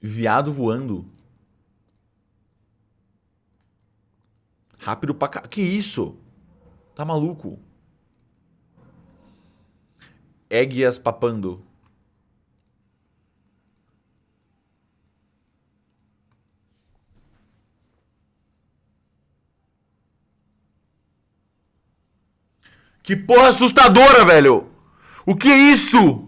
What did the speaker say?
Viado voando. Rápido pra cá. Que isso? Tá maluco? Éguias papando. Que porra assustadora, velho! O que é isso?